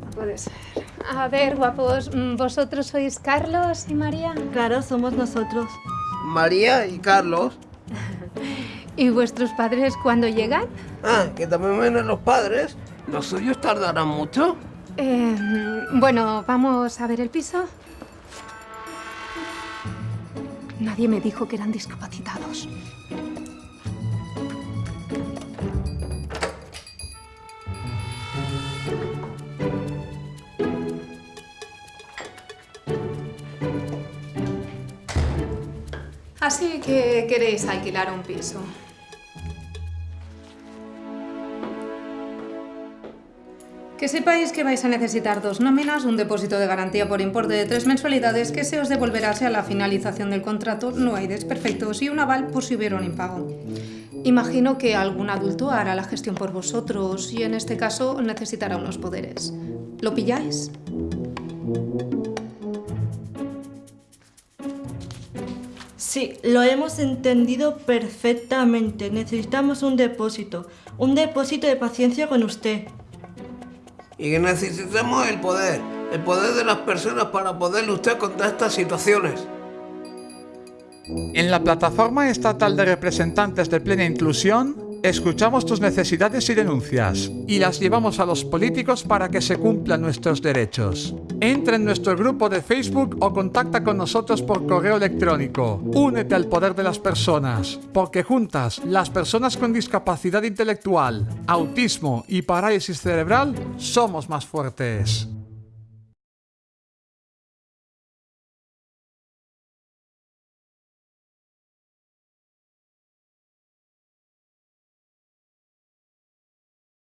No puede ser. A ver, guapos, mm, ¿vosotros sois Carlos y María? Claro, somos nosotros. María y Carlos. ¿Y vuestros padres cuándo llegan? Ah, que también vienen los padres. ¿Los suyos tardarán mucho? Eh, bueno, vamos a ver el piso. Nadie me dijo que eran discapacitados. Así que queréis alquilar un piso. Que sepáis que vais a necesitar dos nóminas, un depósito de garantía por importe de tres mensualidades que se os devolverá a la finalización del contrato, no hay desperfectos y un aval por si hubiera un impago. Imagino que algún adulto hará la gestión por vosotros y en este caso necesitará unos poderes. ¿Lo pilláis? Sí, lo hemos entendido perfectamente. Necesitamos un depósito. Un depósito de paciencia con usted. Y que necesitamos el poder. El poder de las personas para poder luchar contra estas situaciones. En la Plataforma Estatal de Representantes de Plena Inclusión, escuchamos tus necesidades y denuncias y las llevamos a los políticos para que se cumplan nuestros derechos. Entra en nuestro grupo de Facebook o contacta con nosotros por correo electrónico. Únete al poder de las personas, porque juntas, las personas con discapacidad intelectual, autismo y parálisis cerebral, somos más fuertes.